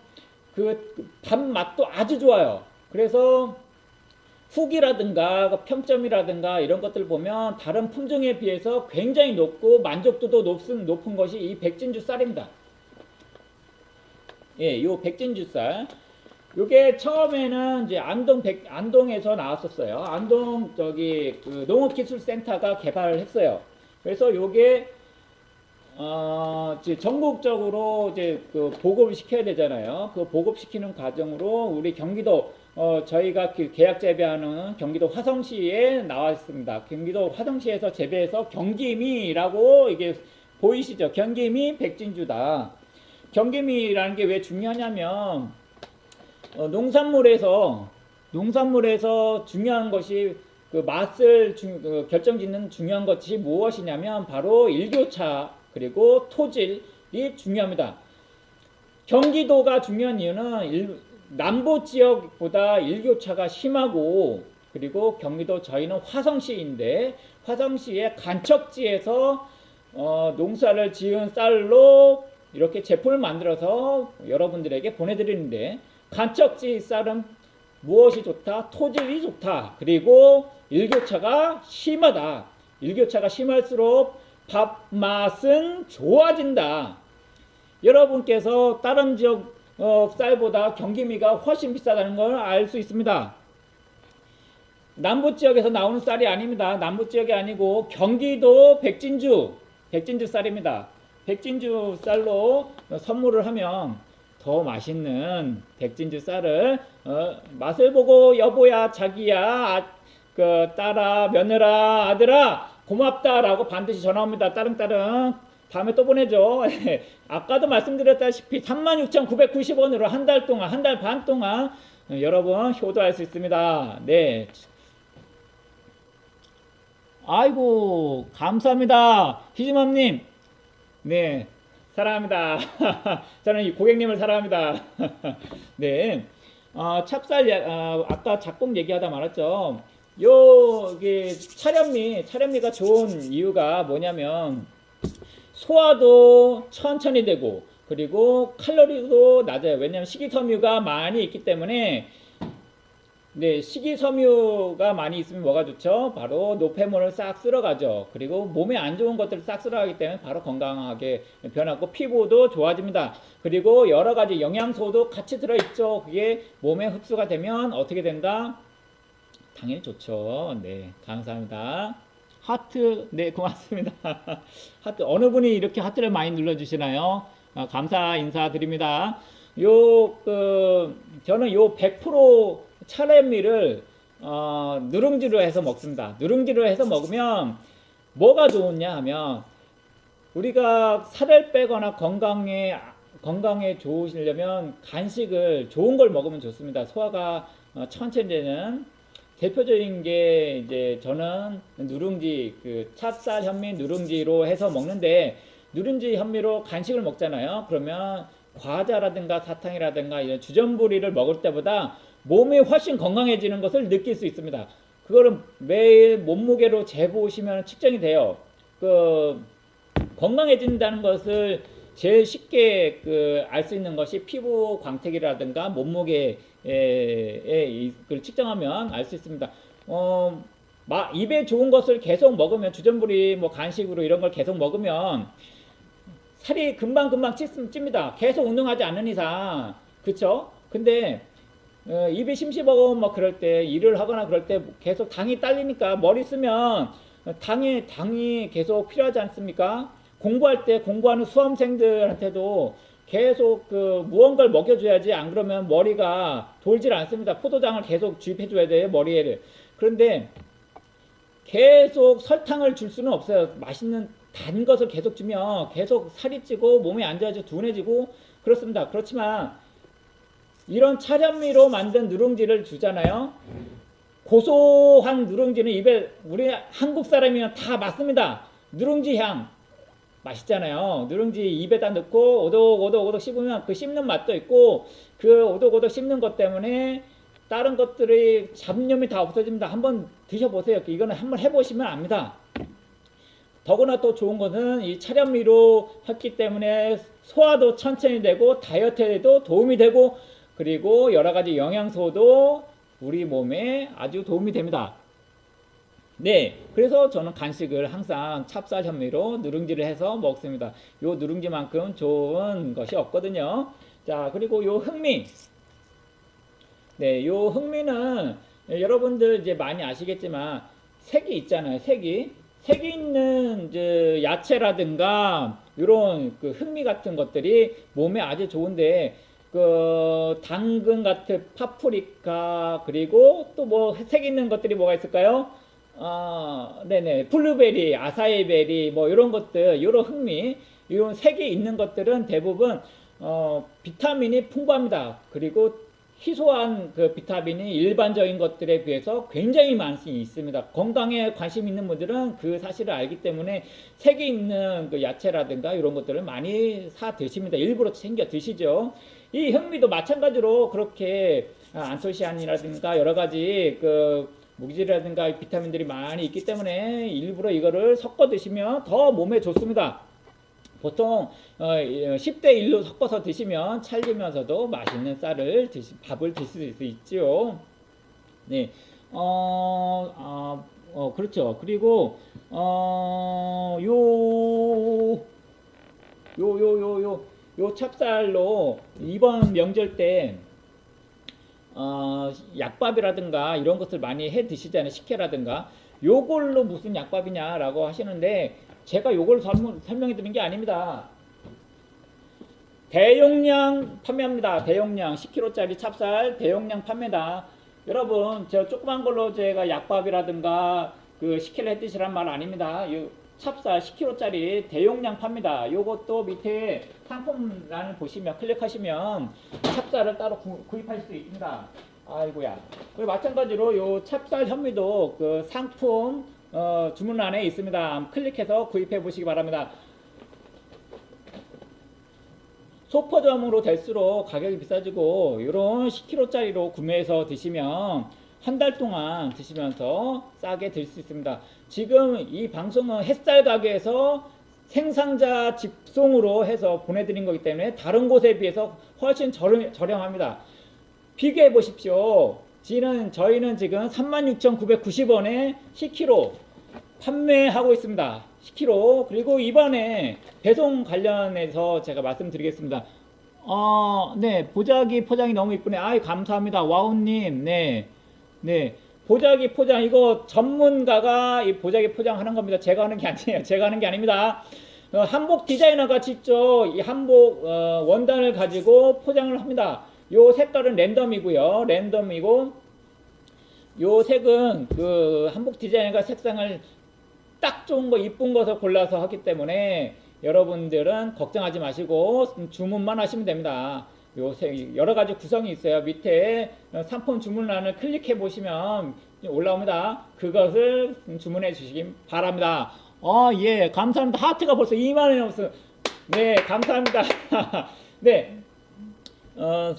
그 밥 맛도 아주 좋아요. 그래서 후기라든가 그 평점이라든가 이런 것들 보면 다른 품종에 비해서 굉장히 높고 만족도도 높은 높은 것이 이 백진주 쌀입니다. 예, 요 백진주 쌀. 요게 처음에는 이제 안동 백 안동에서 나왔었어요. 안동 저기 그 농업기술센터가 개발을 했어요. 그래서 요게 어, 이제 전국적으로 이제 그 보급을 시켜야 되잖아요. 그 보급시키는 과정으로 우리 경기도 어, 저희가 그 계약 재배하는 경기도 화성시에 나와 있습니다. 경기도 화성시에서 재배해서 경기미라고 이게 보이시죠? 경기미 백진주다. 경기미라는 게 왜 중요하냐면 어, 농산물에서 농산물에서 중요한 것이 그 맛을 중- 그 결정짓는 중요한 것이 무엇이냐면 바로 일교차 그리고 토질이 중요합니다. 경기도가 중요한 이유는 일- 남부 지역보다 일교차가 심하고 그리고 경기도 저희는 화성시인데 화성시의 간척지에서 어, 농사를 지은 쌀로 이렇게 제품을 만들어서 여러분들에게 보내드리는데 간척지 쌀은 무엇이 좋다? 토질이 좋다. 그리고 일교차가 심하다. 일교차가 심할수록 밥 맛은 좋아진다. 여러분께서 다른 지역 어, 쌀보다 경기미가 훨씬 비싸다는 걸 알 수 있습니다. 남부 지역에서 나오는 쌀이 아닙니다. 남부 지역이 아니고 경기도 백진주, 백진주 쌀입니다. 백진주 쌀로 선물을 하면 더 맛있는 백진주 쌀을 어, 맛을 보고 여보야 자기야 아, 그 딸아 며느라 아들아 고맙다라고 반드시 전화 옵니다. 따릉따릉 다음에 또 보내죠. 아까도 말씀드렸다시피 36,990원으로 한 달 동안 한 달 반 동안 어, 여러분 효도할 수 있습니다. 네. 아이고 감사합니다. 희지맘님 네 사랑합니다. 저는 이 고객님을 사랑합니다. 네. 어, 찹쌀 어, 아까 작곡 얘기하다 말았죠. 여기 차련미 차련미가 좋은 이유가 뭐냐면 소화도 천천히 되고 그리고 칼로리도 낮아요. 왜냐하면 식이섬유가 많이 있기 때문에 네, 식이섬유가 많이 있으면 뭐가 좋죠? 바로 노폐물을 싹 쓸어가죠. 그리고 몸에 안 좋은 것들을 싹 쓸어가기 때문에 바로 건강하게 변하고 피부도 좋아집니다. 그리고 여러 가지 영양소도 같이 들어있죠. 그게 몸에 흡수가 되면 어떻게 된다? 당연히 좋죠. 네, 감사합니다. 하트, 네, 고맙습니다. 하트, 어느 분이 이렇게 하트를 많이 눌러주시나요? 아, 감사 인사드립니다. 요, 그, 저는 요 100% 차례미를 어, 누룽지로 해서 먹습니다. 누룽지로 해서 먹으면 뭐가 좋으냐 하면 우리가 살을 빼거나 건강에 건강에 좋으시려면 간식을 좋은 걸 먹으면 좋습니다. 소화가 어, 천천히 되는 대표적인 게 이제 저는 누룽지 그 찹쌀 현미 누룽지로 해서 먹는데 누룽지 현미로 간식을 먹잖아요. 그러면 과자라든가 사탕이라든가 이런 주전부리를 먹을 때보다 몸이 훨씬 건강해지는 것을 느낄 수 있습니다. 그거를 매일 몸무게로 재보시면 측정이 돼요. 그 건강해진다는 것을 제일 쉽게 그 알 수 있는 것이 피부 광택이라든가 몸무게 에 그걸 측정하면 알 수 있습니다. 어, 마, 입에 좋은 것을 계속 먹으면 주전부리 뭐 간식으로 이런 걸 계속 먹으면 살이 금방금방 찌, 찝니다. 계속 운동하지 않는 이상. 그쵸? 근데 어, 입이 심심하고 뭐 그럴 때 일을 하거나 그럴 때 계속 당이 딸리니까 머리 쓰면 당이 당이 계속 필요하지 않습니까? 공부할 때 공부하는 수험생들한테도 계속 그 무언가를 먹여줘야지 안 그러면 머리가 돌질 않습니다. 포도당을 계속 주입해줘야 돼요 머리에를. 그런데 계속 설탕을 줄 수는 없어요. 맛있는 단 것을 계속 주면 계속 살이 찌고 몸이 안 좋아지고 둔해지고 그렇습니다. 그렇지만 이런 차련미로 만든 누룽지를 주잖아요. 고소한 누룽지는 입에 우리 한국 사람이면 다 맞습니다. 누룽지 향 맛있잖아요. 누룽지 입에다 넣고 오독오독오독 씹으면 그 씹는 맛도 있고 그 오독오독 씹는 것 때문에 다른 것들이 잡념이 다 없어집니다. 한번 드셔보세요. 이거는 한번 해보시면 압니다. 더구나 또 좋은 것은 이 차련미로 했기 때문에 소화도 천천히 되고 다이어트에도 도움이 되고 그리고 여러 가지 영양소도 우리 몸에 아주 도움이 됩니다. 네, 그래서 저는 간식을 항상 찹쌀 현미로 누룽지를 해서 먹습니다. 요 누룽지만큼 좋은 것이 없거든요. 자, 그리고 요 흑미. 네, 요 흑미는 여러분들 이제 많이 아시겠지만 색이 있잖아요. 색이. 색이 있는 이제 야채라든가 이런 그 흑미 같은 것들이 몸에 아주 좋은데 그 당근 같은 파프리카 그리고 또 뭐 색 있는 것들이 뭐가 있을까요? 아, 네네 블루베리, 아사이베리 뭐 이런 것들, 이런 흑미, 이런 색이 있는 것들은 대부분 어, 비타민이 풍부합니다. 그리고 희소한 그 비타민이 일반적인 것들에 비해서 굉장히 많이 있습니다. 건강에 관심 있는 분들은 그 사실을 알기 때문에 색이 있는 그 야채라든가 이런 것들을 많이 사 드십니다. 일부러 챙겨 드시죠. 이 현미도 마찬가지로 그렇게 안토시안이라든가 여러 가지 그 무기질이라든가 비타민들이 많이 있기 때문에 일부러 이거를 섞어 드시면 더 몸에 좋습니다. 보통 어, 10대 1로 섞어서 드시면 찰지면서도 맛있는 쌀을 드시, 밥을 드실 수 있죠. 네, 어, 아, 어, 그렇죠. 그리고 어, 요, 요, 요, 요, 요, 요 찹쌀로 이번 명절 때 어, 약밥이라든가 이런 것을 많이 해 드시잖아요. 식혜라든가. 요걸로 무슨 약밥이냐라고 하시는데 제가 요걸 설명, 설명해 드린 게 아닙니다. 대용량 판매합니다. 대용량 10kg짜리 찹쌀 대용량 판매다. 여러분 저 조그만 걸로 제가 약밥이라든가 그 식혜를 해 드시란 말 아닙니다. 요 찹쌀 10kg짜리 대용량 팝니다. 요것도 밑에 상품란을 보시면 클릭하시면 찹쌀을 따로 구, 구입하실 수 있습니다. 아이고야. 그리고 마찬가지로 요 찹쌀 현미도 그 상품 어, 주문란에 있습니다. 클릭해서 구입해 보시기 바랍니다. 소포점으로 될수록 가격이 비싸지고 이런 10kg짜리로 구매해서 드시면 한 달 동안 드시면서 싸게 들수 있습니다. 지금 이 방송은 햇살 가게에서 생산자 직송으로 해서 보내드린 거기 때문에 다른 곳에 비해서 훨씬 저렴, 저렴합니다. 비교해 보십시오. 지는 저희는 지금 36,990원에 10kg 판매하고 있습니다. 10kg 그리고 이번에 배송 관련해서 제가 말씀드리겠습니다. 어, 네 보자기 포장이 너무 이쁘네. 아이 감사합니다. 와우님, 네, 네 보자기 포장 이거 전문가가 이 보자기 포장하는 겁니다. 제가 하는 게 아니에요. 제가 하는 게 아닙니다. 어, 한복 디자이너가 직접 이 한복 어, 원단을 가지고 포장을 합니다. 요 색깔은 랜덤이고요. 랜덤이고 요 색은 그 한복 디자이너가 색상을 딱 좋은 거 이쁜 것을 골라서 하기 때문에 여러분들은 걱정하지 마시고 주문만 하시면 됩니다. 요 여러 가지 구성이 있어요. 밑에 상품 주문란을 클릭해 보시면 올라옵니다. 그것을 주문해 주시기 바랍니다. 어, 예, 감사합니다. 하트가 벌써 2만 원이 넘었어요. 네, 감사합니다. 네, 어,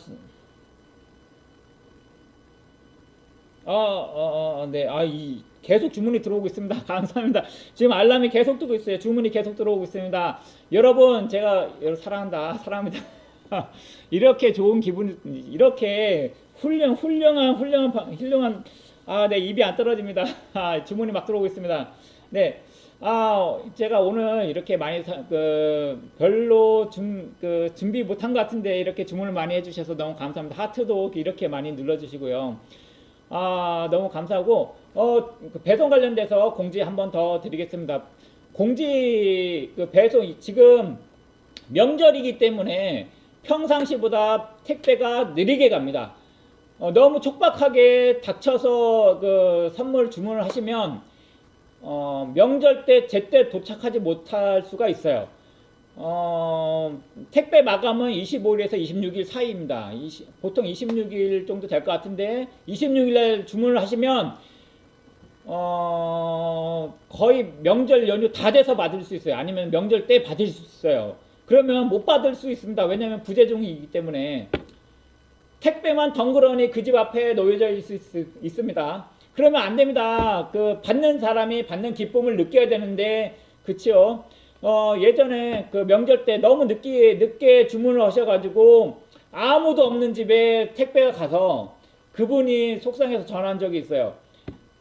어, 어, 어, 네, 아, 이, 계속 주문이 들어오고 있습니다. 감사합니다. 지금 알람이 계속 뜨고 있어요. 주문이 계속 들어오고 있습니다. 여러분, 제가 사랑한다. 사랑합니다. 이렇게 좋은 기분, 이렇게 훌륭, 훌륭한, 훌륭한, 훌륭한, 아, 네, 입이 안 떨어집니다. 아, 주문이 막 들어오고 있습니다. 네. 아, 제가 오늘 이렇게 많이, 사, 그, 별로 준, 그, 준비 못한 것 같은데 이렇게 주문을 많이 해주셔서 너무 감사합니다. 하트도 이렇게 많이 눌러주시고요. 아, 너무 감사하고, 어, 그 배송 관련돼서 공지 한 번 더 드리겠습니다. 공지, 그 배송, 지금 명절이기 때문에 평상시보다 택배가 느리게 갑니다. 어, 너무 촉박하게 닥쳐서 그 선물 주문을 하시면 어, 명절 때 제때 도착하지 못할 수가 있어요. 어, 택배 마감은 25일에서 26일 사이입니다. 20, 보통 26일 정도 될 것 같은데 26일날 주문을 하시면 어, 거의 명절 연휴 다 돼서 받을 수 있어요. 아니면 명절 때 받을 수 있어요. 그러면 못 받을 수 있습니다. 왜냐하면 부재중이기 때문에 택배만 덩그러니 그 집 앞에 놓여져 있을 수 있습니다. 그러면 안 됩니다. 그 받는 사람이 받는 기쁨을 느껴야 되는데 그치요? 어, 예전에 그 명절 때 너무 늦게 늦게 주문을 하셔가지고 아무도 없는 집에 택배가 가서 그분이 속상해서 전화한 적이 있어요.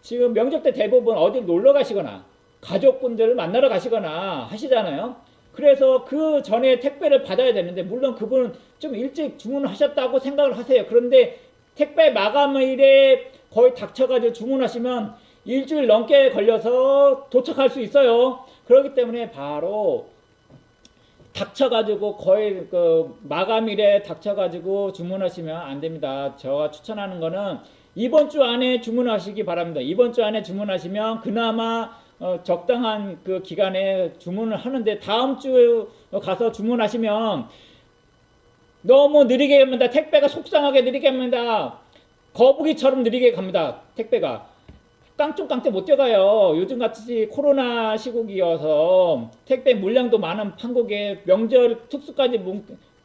지금 명절 때 대부분 어디 놀러 가시거나 가족분들을 만나러 가시거나 하시잖아요. 그래서 그 전에 택배를 받아야 되는데 물론 그분은 좀 일찍 주문하셨다고 생각을 하세요. 그런데 택배 마감일에 거의 닥쳐가지고 주문하시면 일주일 넘게 걸려서 도착할 수 있어요. 그렇기 때문에 바로 닥쳐가지고 거의 그 마감일에 닥쳐가지고 주문하시면 안 됩니다. 제가 추천하는 거는 이번 주 안에 주문하시기 바랍니다. 이번 주 안에 주문하시면 그나마 어, 적당한 그 기간에 주문을 하는데 다음 주 가서 주문하시면 너무 느리게 갑니다. 택배가 속상하게 느리게 갑니다. 거북이처럼 느리게 갑니다. 택배가. 깡총깡총 못 뛰어가요. 요즘같이 코로나 시국이어서 택배 물량도 많은 한국에 명절 특수까지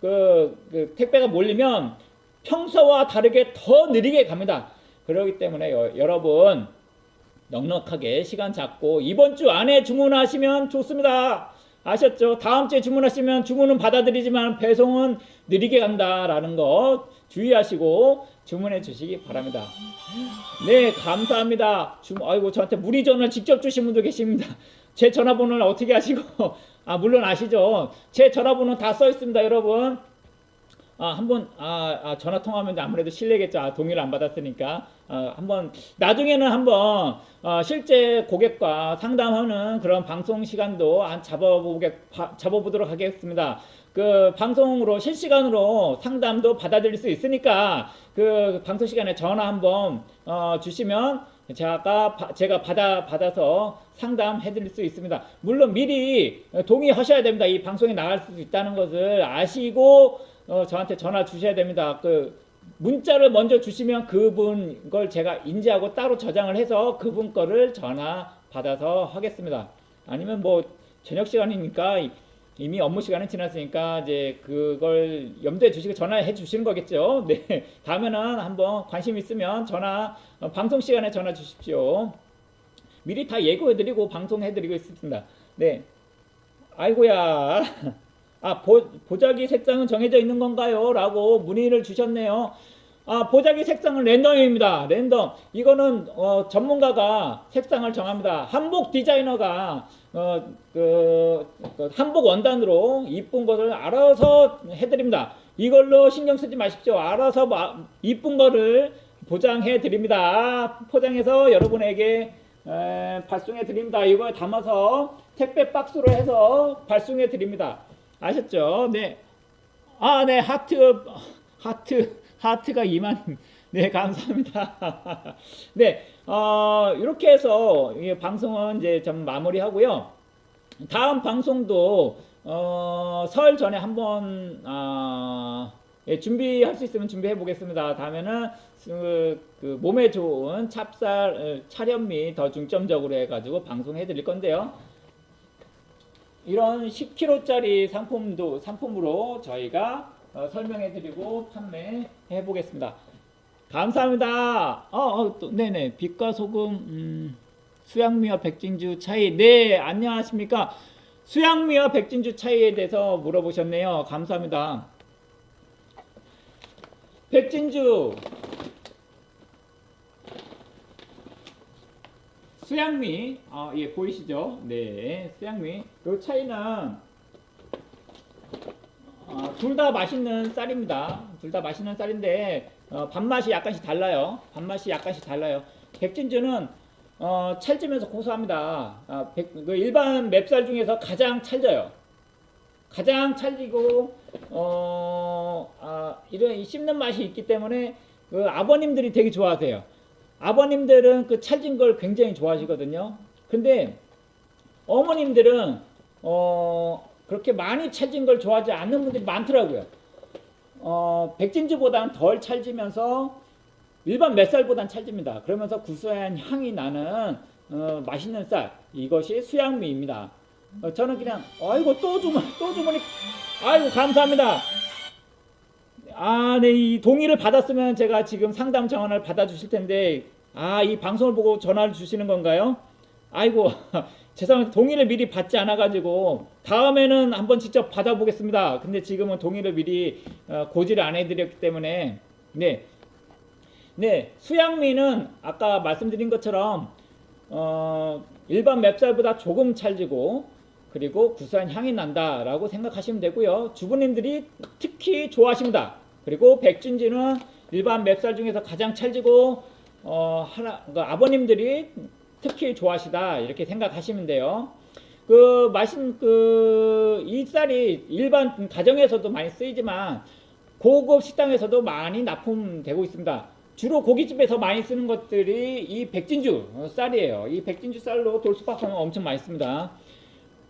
그, 그 택배가 몰리면 평소와 다르게 더 느리게 갑니다. 그렇기 때문에 여, 여러분 넉넉하게 시간 잡고 이번 주 안에 주문하시면 좋습니다. 아셨죠? 다음 주에 주문하시면 주문은 받아들이지만 배송은 느리게 간다라는 거 주의하시고 주문해 주시기 바랍니다. 네, 감사합니다. 주, 아이고 저한테 문의 전화를 직접 주신 분도 계십니다. 제 전화번호를 어떻게 하시고 아 물론 아시죠? 제 전화번호 다 써 있습니다, 여러분. 아, 한번 아, 아, 전화 통화하면 아무래도 실례겠죠. 아, 동의를 안 받았으니까. 아, 한번 나중에는 한번 어, 실제 고객과 상담하는 그런 방송 시간도 한 잡아보게 바- 잡아보도록 하겠습니다. 그 방송으로 실시간으로 상담도 받아들일 수 있으니까 그 방송 시간에 전화 한번 어, 주시면 제가 바- 제가 받아 받아서 상담해 드릴 수 있습니다. 물론 미리 동의하셔야 됩니다. 이 방송에 나갈 수 있다는 것을 아시고 어, 저한테 전화 주셔야 됩니다. 그 문자를 먼저 주시면 그분 걸 제가 인지하고 따로 저장을 해서 그분 거를 전화 받아서 하겠습니다. 아니면 뭐 저녁 시간이니까 이미 업무 시간은 지났으니까 이제 그걸 염두에 주시고 전화해 주시는 거겠죠. 네. 다음에는 한번 관심 있으면 전화 어, 방송 시간에 전화 주십시오. 미리 다 예고해 드리고 방송해 드리고 있습니다. 네. 아이고야. 아, 보, 보자기 색상은 정해져 있는 건가요? 라고 문의를 주셨네요. 아, 보자기 색상은 랜덤입니다. 랜덤. 이거는 어, 전문가가 색상을 정합니다. 한복 디자이너가 어, 그, 그 한복 원단으로 이쁜 것을 알아서 해드립니다. 이걸로 신경 쓰지 마십시오. 알아서 마- 이쁜 거를 보장해 드립니다. 포장해서 여러분에게 에, 발송해 드립니다. 이걸 담아서 택배 박스로 해서 발송해 드립니다. 아셨죠? 네. 아, 네. 하트, 하트, 하트가 2만. 네, 감사합니다. 네, 어, 이렇게 해서 이 방송은 이제 좀 마무리하고요. 다음 방송도 어, 설 전에 한번 아, 예, 준비할 수 있으면 준비해 보겠습니다. 다음에는 그, 그 몸에 좋은 찹쌀 어, 차련미 더 중점적으로 해가지고 방송해 드릴 건데요. 이런 10kg짜리 상품도 상품으로 저희가 어, 설명해드리고 판매해 보겠습니다. 감사합니다. 어, 어, 또, 네네. 빛과 소금, 음, 수양미와 백진주 차이. 네, 안녕하십니까. 수양미와 백진주 차이에 대해서 물어보셨네요. 감사합니다. 백진주, 수양미, 아, 예, 보이시죠? 네, 수양미. 그 차이는 어, 둘다 맛있는 쌀입니다. 둘 다 맛있는 쌀인데 어, 밥맛이 약간씩 달라요. 밥맛이 약간씩 달라요. 백진주는 어, 찰지면서 고소합니다. 아, 백- 그 일반 맵쌀 중에서 가장 찰져요. 가장 찰지고 어, 아, 이런 이 씹는 맛이 있기 때문에 그 아버님들이 되게 좋아하세요. 아버님들은 그 찰진 걸 굉장히 좋아하시거든요. 근데 어머님들은 어, 그렇게 많이 찰진 걸 좋아하지 않는 분들이 많더라고요. 어, 백진주보다는 덜 찰지면서 일반 맵쌀보다는 찰집니다. 그러면서 구수한 향이 나는 어, 맛있는 쌀 이것이 수양미입니다. 어, 저는 그냥 아이고 또 주문 또 주문이 아이고 감사합니다. 아, 네, 이 동의를 받았으면 제가 지금 상담 전화를 받아주실 텐데, 아, 이 방송을 보고 전화를 주시는 건가요? 아이고, 죄송합니다. 동의를 미리 받지 않아가지고, 다음에는 한번 직접 받아보겠습니다. 근데 지금은 동의를 미리 어, 고지를 안 해드렸기 때문에, 네. 네, 수양미는 아까 말씀드린 것처럼, 어, 일반 맵쌀보다 조금 찰지고, 그리고 구수한 향이 난다라고 생각하시면 되고요. 주부님들이 특히 좋아하십니다. 그리고 백진지는 일반 맵쌀 중에서 가장 찰지고 어, 하나 그 아버님들이 특히 좋아하시다 이렇게 생각하시면 돼요. 그 마신 그이 쌀이 일반 가정에서도 많이 쓰이지만 고급 식당에서도 많이 납품되고 있습니다. 주로 고깃집에서 많이 쓰는 것들이 이 백진주 쌀이에요. 이 백진주 쌀로 돌수박하면 엄청 많이 씁니다.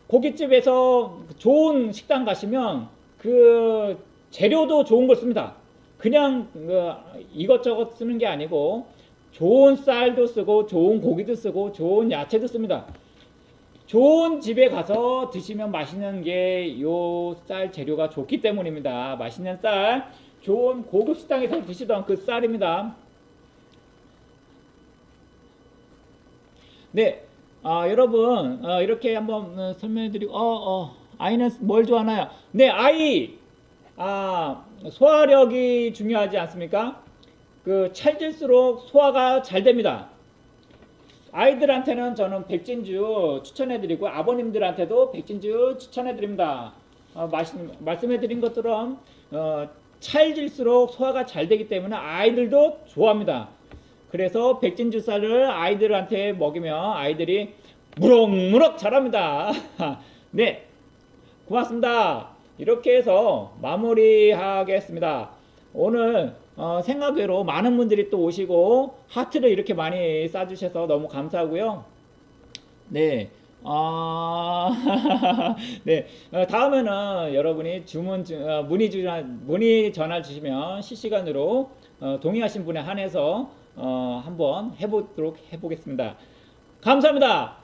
고깃집에서 좋은 식당 가시면 그 재료도 좋은 걸 씁니다. 그냥 그 이것저것 쓰는 게 아니고 좋은 쌀도 쓰고 좋은 고기도 쓰고 좋은 야채도 씁니다. 좋은 집에 가서 드시면 맛있는 게 요 쌀 재료가 좋기 때문입니다. 맛있는 쌀, 좋은 고급 식당에서 드시던 그 쌀입니다. 네, 아, 여러분 어, 이렇게 한번 어, 설명해드리고, 어, 어, 아이는 뭘 좋아하나요? 네, 아이, 아, 소화력이 중요하지 않습니까? 그 찰질수록 소화가 잘 됩니다. 아이들한테는 저는 백진주 추천해드리고 아버님들한테도 백진주 추천해드립니다. 어, 말씀, 말씀해드린 것처럼 어, 찰질수록 소화가 잘 되기 때문에 아이들도 좋아합니다. 그래서 백진주 쌀을 아이들한테 먹이면 아이들이 무럭무럭 자랍니다. 네, 고맙습니다. 이렇게 해서 마무리하겠습니다. 오늘 어, 생각외로 많은 분들이 또 오시고 하트를 이렇게 많이 쏴주셔서 너무 감사하고요. 네. 아, 네. 어, 다음에는 여러분이 주문, 주- 어, 문의 주, 문의 전화 주시면 실시간으로 어, 동의하신 분에 한해서 어, 한번 해보도록 해보겠습니다. 감사합니다.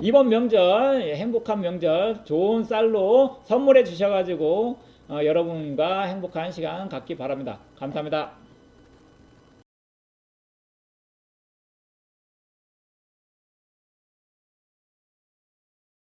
이번 명절 예, 행복한 명절 좋은 쌀로 선물해 주셔가지고 어, 여러분과 행복한 시간 갖기 바랍니다. 감사합니다.